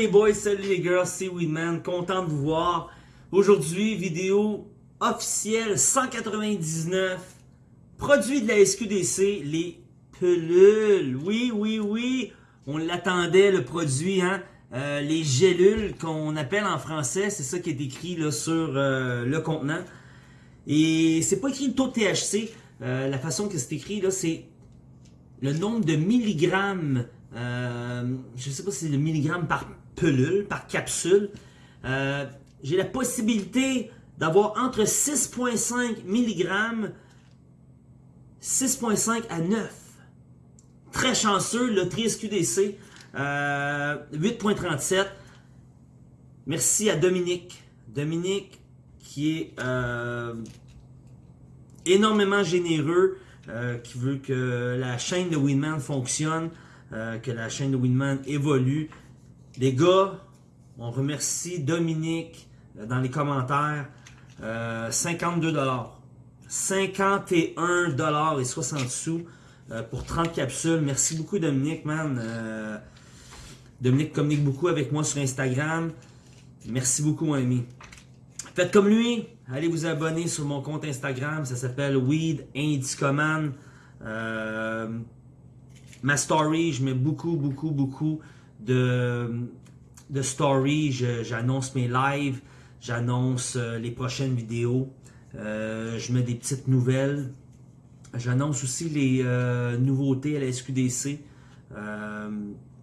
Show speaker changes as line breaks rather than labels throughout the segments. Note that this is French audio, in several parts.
les boys, salut les girls, c'est Weedman, content de vous voir. Aujourd'hui, vidéo officielle 199, produit de la SQDC, les pelules. Oui, oui, oui, on l'attendait le produit, hein. Euh, les gélules qu'on appelle en français, c'est ça qui est écrit là, sur euh, le contenant. Et c'est pas écrit le taux de THC, euh, la façon que c'est écrit là, c'est le nombre de milligrammes je sais pas si c'est le milligramme par pelule, par capsule. Euh, j'ai la possibilité d'avoir entre 6.5 mg, 6.5 à 9. Très chanceux, le QDC, euh, 8.37. Merci à Dominique. Dominique qui est euh, énormément généreux, qui veut que la chaîne de Winman fonctionne. Euh, que la chaîne de Winman évolue. Les gars, on remercie Dominique euh, dans les commentaires. 52 dollars. 51 dollars et 60 sous euh, pour 30 capsules. Merci beaucoup Dominique, man. Dominique communique beaucoup avec moi sur Instagram. Merci beaucoup, mon ami. Faites comme lui. Allez vous abonner sur mon compte Instagram. Ça s'appelle Weed Indicoman. Euh, ma story, je mets beaucoup, beaucoup, beaucoup de, de stories. J'annonce mes lives, j'annonce euh, les prochaines vidéos. Euh, je mets des petites nouvelles. J'annonce aussi les euh, nouveautés à la SQDC.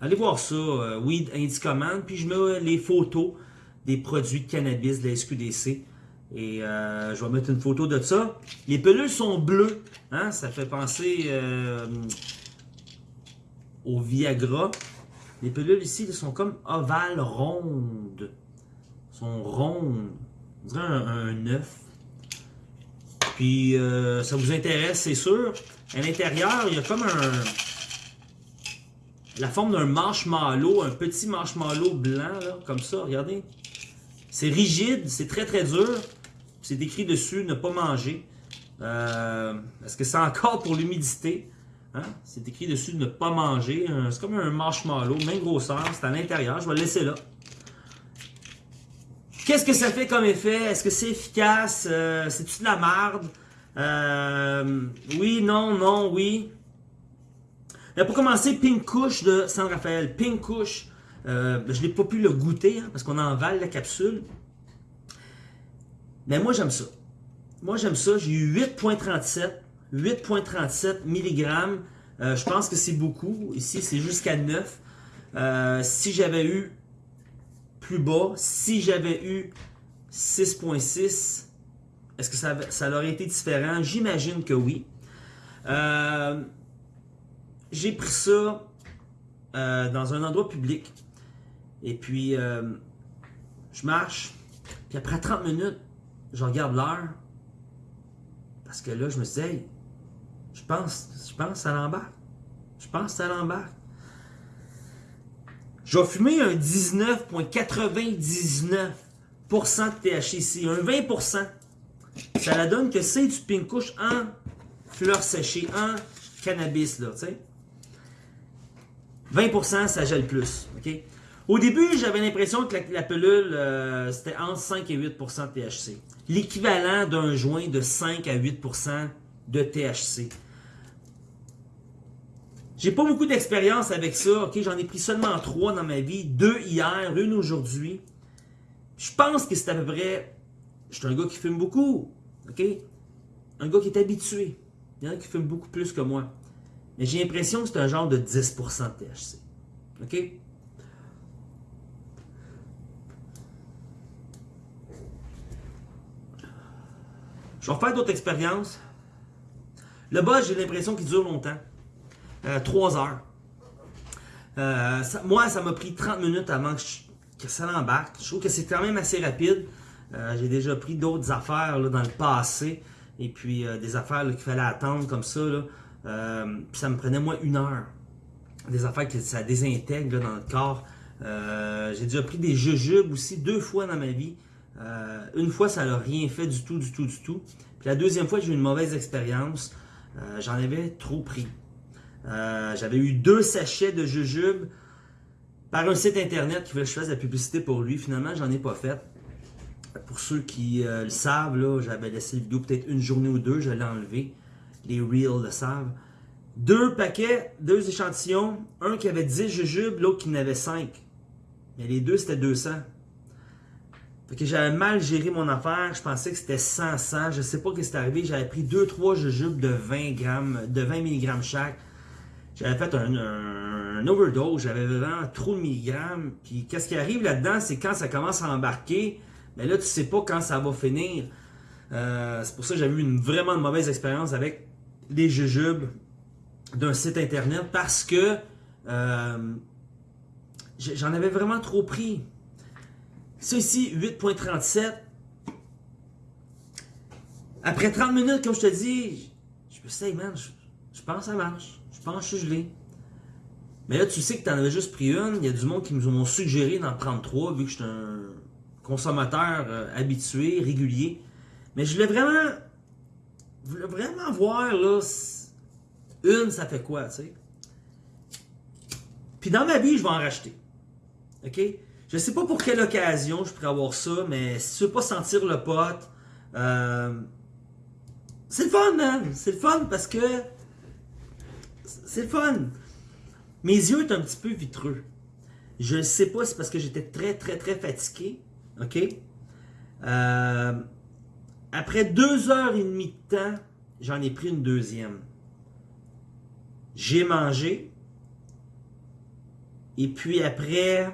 allez voir ça, Weed Indicoman. Puis je mets les photos des produits de cannabis de la SQDC. Et je vais mettre une photo de ça. Les pelules sont bleues. Hein? Ça fait penser au Viagra. Les pelules ici sont comme ovales rondes. sont rondes. On dirait un, œuf. Puis euh, ça vous intéresse, c'est sûr. À l'intérieur, il y a comme un... La forme d'un marshmallow, un petit marshmallow blanc, comme ça, regardez. C'est rigide, c'est très très dur. C'est écrit dessus, ne pas manger. Euh, Est-ce que c'est encore pour l'humidité? Hein? C'est écrit dessus de ne pas manger. C'est comme un marshmallow, même grosseur. C'est à l'intérieur. Je vais le laisser là. Qu'est-ce que ça fait comme effet? Est-ce que c'est efficace? Euh, c'est-tu de la merde? Euh, oui, non, non, oui. pour commencer, Pink Couche de San Rafael. Pink Couche, euh, je n'ai pas pu le goûter hein, parce qu'on envale la capsule. Mais moi, j'aime ça. Moi, j'aime ça. J'ai eu 8.37 8.37 mg. Euh, je pense que c'est beaucoup. Ici, c'est jusqu'à 9. Euh, si j'avais eu plus bas, si j'avais eu 6.6, est-ce que ça, ça aurait été différent? J'imagine que oui. Euh, j'ai pris ça dans un endroit public. Et puis, je marche. Puis après 30 minutes, je regarde l'heure. Parce que là, je me suis je pense, je pense que ça l'embarque. Je pense que ça l'embarque. Je vais fumer un 19,99% de THC, un 20%. Ça la donne que c'est du pink couche en fleurs séchées, en cannabis, là, tu sais. 20%, ça gèle plus? Au début, j'avais l'impression que la, pelule, euh, c'était entre 5 et 8% de THC. L'équivalent d'un joint de 5 à 8% de THC. J'ai pas beaucoup d'expérience avec ça. Ok, J'en ai pris seulement trois dans ma vie. Deux hier, une aujourd'hui. Je pense que c'est à peu près... Je suis un gars qui fume beaucoup. ok? Un gars qui est habitué. Il y en a qui fument beaucoup plus que moi. Mais j'ai l'impression que c'est un genre de 10% de THC. OK? Je vais refaire d'autres expériences. Le bas, j'ai l'impression qu'il dure longtemps. 3 euh, heures. Euh, moi, ça m'a pris 30 minutes avant que, ça l'embarque. Je trouve que c'est quand même assez rapide. Euh, j'ai déjà pris d'autres affaires dans le passé. Et puis des affaires qu'il fallait attendre comme ça. Puis ça me prenait moins une heure. Des affaires que ça désintègre dans le corps. j'ai déjà pris des jujubes aussi deux fois dans ma vie. une fois, ça n'a rien fait du tout, du tout, du tout. Puis la deuxième fois, j'ai eu une mauvaise expérience. J'en avais trop pris. Euh, j'avais eu deux sachets de jujubes. par un site internet qui voulait que je fasse la publicité pour lui. Finalement, j'en ai pas fait. Pour ceux qui euh, le savent, j'avais laissé la vidéo peut-être une journée ou deux, je l'ai enlevé. Les Reels le savent. Deux paquets, deux échantillons. Un qui avait 10 jujubes, l'autre qui en avait 5. Mais les deux, c'était 200. Que j'avais mal géré mon affaire. Je pensais que c'était 100, 100. Je sais pas ce qui est arrivé. J'avais pris 2-3 jujubes de 20 grammes, de 20 mg chaque. J'avais fait un, overdose. J'avais vraiment trop de milligrammes. Puis qu'est-ce qui arrive là-dedans, c'est quand ça commence à embarquer, mais là, tu sais pas quand ça va finir. Euh, c'est pour ça que j'avais eu une vraiment mauvaise expérience avec les jujubes d'un site internet parce que euh, j'en avais vraiment trop pris. Ça ici, 8.37. Après 30 minutes, comme je te dis, je me suis man, je, pense que ça marche. Je pense que je suis gelé. Mais là, tu sais que tu en avais juste pris une. Il y a du monde qui m'ont suggéré d'en prendre trois, vu que je suis un consommateur euh, habitué, régulier. Mais je voulais vraiment, je voulais vraiment voir, là, une, ça fait quoi, tu sais? Puis dans ma vie, je vais en racheter. OK? Je sais pas pour quelle occasion je pourrais avoir ça, mais si tu veux pas sentir le pote, euh, c'est le fun, man! C'est le fun parce que c'est le fun. Mes yeux sont un petit peu vitreux. Je ne sais pas si c'est parce que j'étais très, très, très fatigué. OK? Euh, après deux heures et demie de temps, j'en ai pris une deuxième. J'ai mangé. Et puis après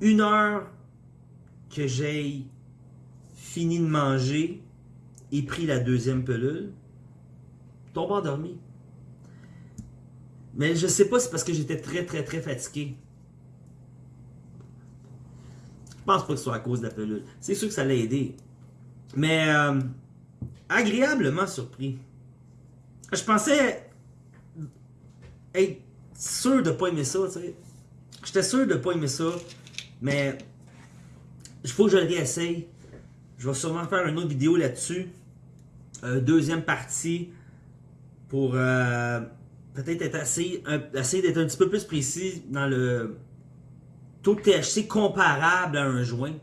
une heure que j'ai fini de manger et pris la deuxième pelule, tombe endormi. Mais je sais pas c'est parce que j'étais très très très fatigué. Je pense pas que ce soit à cause de la pelule. C'est sûr que ça l'a aidé. Mais euh, agréablement surpris. Je pensais être sûr de pas aimer ça. J'étais sûr de pas aimer ça, mais il faut que je le réessaye. Je vais sûrement faire une autre vidéo là-dessus. Euh, deuxième partie pour euh, peut-être être assez, essayer d'être un petit peu plus précis dans le taux de THC comparable à un joint.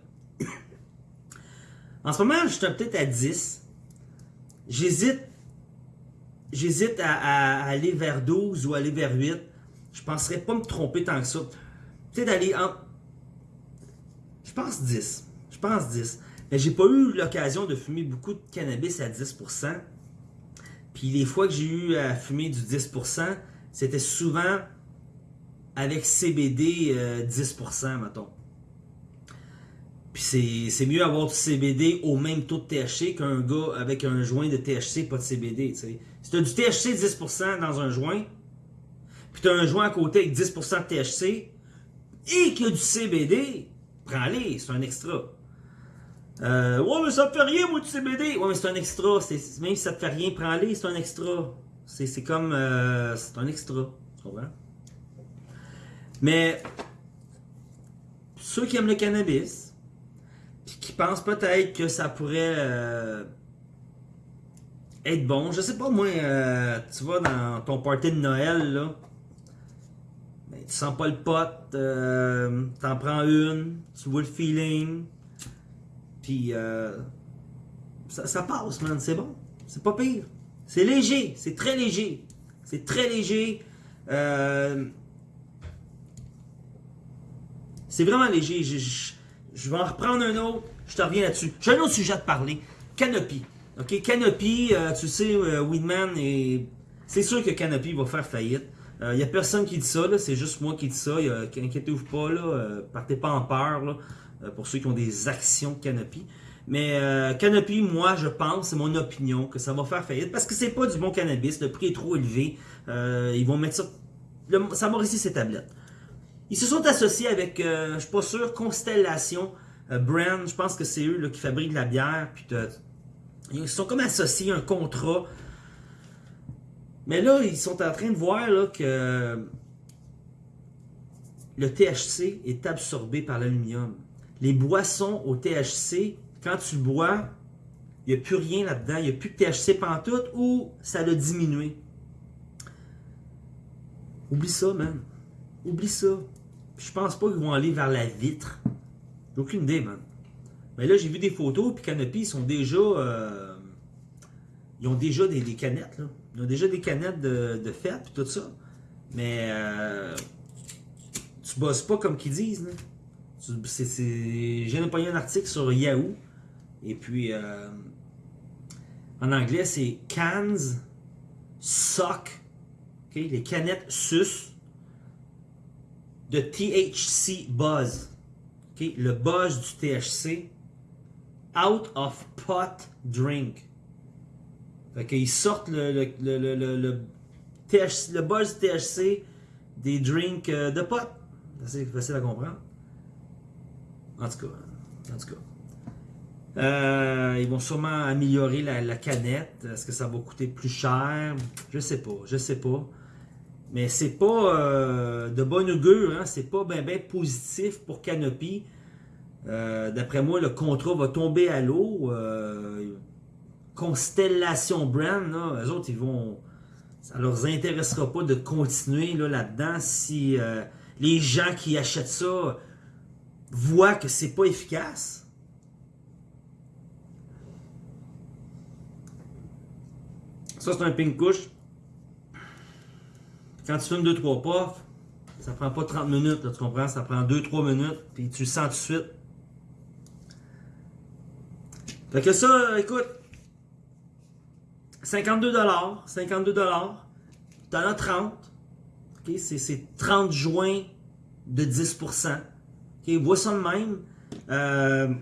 en ce moment, je suis peut-être à 10. J'hésite J'hésite à, aller vers 12 ou aller vers 8. Je ne penserais pas me tromper tant que ça. Peut-être d'aller en... Je pense 10. Je pense 10. Mais j'ai pas eu l'occasion de fumer beaucoup de cannabis à 10%. Puis les fois que j'ai eu à fumer du 10%, c'était souvent avec CBD 10%, euh, mettons. Puis c'est mieux avoir du CBD au même taux de THC qu'un gars avec un joint de THC, pas de CBD. Si tu as du THC 10% dans un joint, puis tu as un joint à côté avec 10% de THC, et qu'il y a du CBD, prends-les, c'est un extra. Euh, ouais, mais ça te fait rien, moi, du CBD. Ouais, mais c'est un extra. Même si ça te fait rien, prends-les, c'est un extra. C'est comme. Euh, c'est un extra. Tu comprends? Mais. Ceux qui aiment le cannabis, qui pensent peut-être que ça pourrait euh, être bon. Je sais pas, moi, tu vas dans ton party de Noël, là, tu sens pas le pote, euh, t'en prends une, tu vois le feeling, puis ça, ça, passe, man, c'est bon. C'est pas pire. C'est léger, c'est très léger. C'est très léger. c'est vraiment léger. Je, je vais en reprendre un autre. Je te reviens là-dessus. J'ai un autre sujet à te parler. Canopy. OK, Canopy, euh, tu sais, euh, Weedman, et... c'est sûr que Canopy va faire faillite. Il euh, n'y a personne qui dit ça, c'est juste moi qui dis ça. Inquiétez-vous pas, là, partez pas en peur là, pour ceux qui ont des actions Canopy. Mais Canopy, moi, je pense, c'est mon opinion, que ça va faire faillite parce que c'est pas du bon cannabis. Le prix est trop élevé. ils vont mettre ça. ça va rester ces tablettes. Ils se sont associés avec, je suis pas sûr, Constellation. Euh, Brand, je pense que c'est eux qui fabriquent la bière. Puis ils sont comme associés un contrat. Mais là, ils sont en train de voir que le THC est absorbé par l'aluminium. Les boissons au THC, quand tu bois, il n'y a plus rien là-dedans, il n'y a plus de THC pantoute ou ça l'a diminué. Oublie ça, man. Oublie ça. je pense pas qu'ils vont aller vers la vitre. J'ai aucune idée, man. Mais là, j'ai vu des photos, puis Canopy, ils sont déjà... Euh, ils ont déjà des, canettes, là. Ils ont déjà des canettes de, de fête, puis tout ça. Mais... Euh, tu bosses pas comme qu'ils disent. J'ai pas un article sur Yahoo. Et puis... Euh, en anglais, c'est cans suck. Les canettes sus de THC buzz. Le buzz du THC out of pot drink. Fait qu'ils sortent le, le, le, le, THC, le buzz THC des drinks euh, de pot. C'est facile à comprendre. En tout cas. En tout cas. Euh, ils vont sûrement améliorer la, canette. Est-ce que ça va coûter plus cher? Je sais pas, je sais pas. Mais c'est pas euh, de bonne augure, hein? c'est pas bien ben positif pour Canopy. D'après moi, le contrat va tomber à l'eau. Constellation Brand, là, eux autres, ils vont. Ça leur intéressera pas de continuer là-dedans si les gens qui achètent ça voient que c'est pas efficace. Ça, c'est un pink couche. Quand tu fumes 2-3 puffs, ça prend pas 30 minutes, tu comprends? Ça prend 2-3 minutes, puis tu le sens tout de suite. Fait que ça, écoute, 52 52 T'en as 30. Okay? C'est 30 joints de 10%. Okay? Vois ça de même. Euh,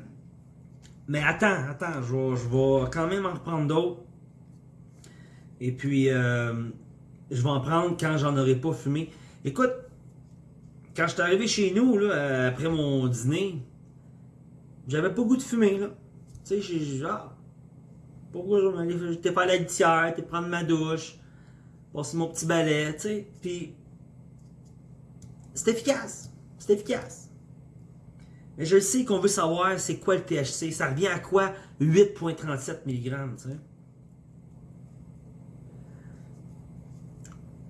mais attends, attends, je vais, je vais quand même en reprendre d'autres. Et puis, euh, je vais en prendre quand j'en aurai pas fumé. Écoute, quand je suis arrivé chez nous, là, après mon dîner, j'avais pas goût de fumer. Tu sais, j'ai genre, pourquoi je J'étais à la litière, j'étais prendre ma douche, passer mon petit balai, tu sais. Puis, c'est efficace. C'est efficace. Mais je sais qu'on veut savoir c'est quoi le THC. Ça revient à quoi? 8,37 mg, tu sais.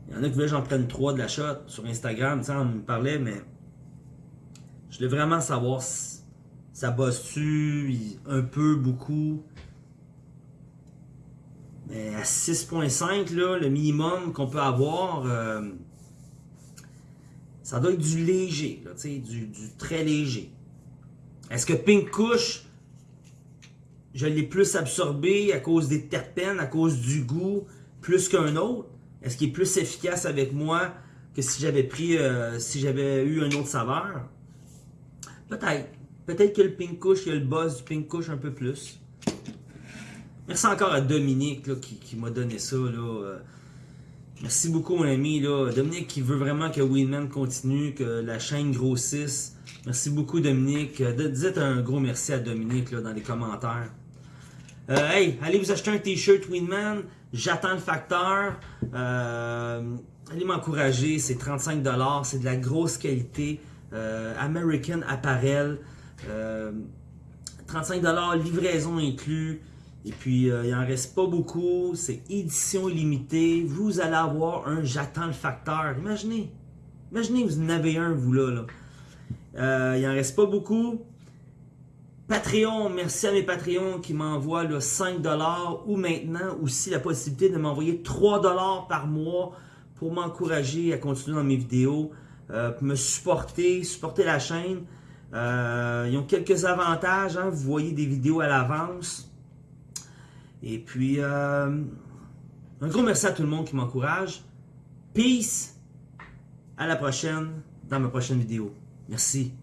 Il y en a qui veulent que j'en prenne trois de la shot sur Instagram, tu sais, on me parlait, mais je voulais vraiment savoir si ça bosse-tu un peu, beaucoup. Mais à 6.5, là, le minimum qu'on peut avoir, euh, ça doit être du léger, là, du, du très léger. Est-ce que Pink Kush, je l'ai plus absorbé à cause des terpènes, à cause du goût, plus qu'un autre? Est-ce qu'il est plus efficace avec moi que si j'avais pris, euh, si j'avais eu un autre saveur? Peut-être. Peut-être que le pink couche, il y a le buzz du pink couche un peu plus. Merci encore à Dominique qui, m'a donné ça. Euh. Merci beaucoup mon ami. Là. Dominique qui veut vraiment que Winman continue, que la chaîne grossisse. Merci beaucoup Dominique. Dites un gros merci à Dominique là, dans les commentaires. Euh, hey, allez vous acheter un t-shirt Winman. J'attends le facteur. Euh, allez m'encourager. C'est 35$. C'est de la grosse qualité. Euh, American Apparel. 35$ livraison inclus. Et puis, il en reste pas beaucoup. C'est édition limitée. Vous allez avoir un J'attends le facteur. Imaginez. Imaginez, vous en avez un, vous là. là. il en reste pas beaucoup. Patreon, merci à mes Patreons qui m'envoient 5$ ou maintenant aussi la possibilité de m'envoyer 3$ par mois pour m'encourager à continuer dans mes vidéos, euh, me supporter, supporter la chaîne. Euh, ils ont quelques avantages, hein. vous voyez des vidéos à l'avance. Et puis, euh, un gros merci à tout le monde qui m'encourage. Peace, à la prochaine, dans ma prochaine vidéo. Merci.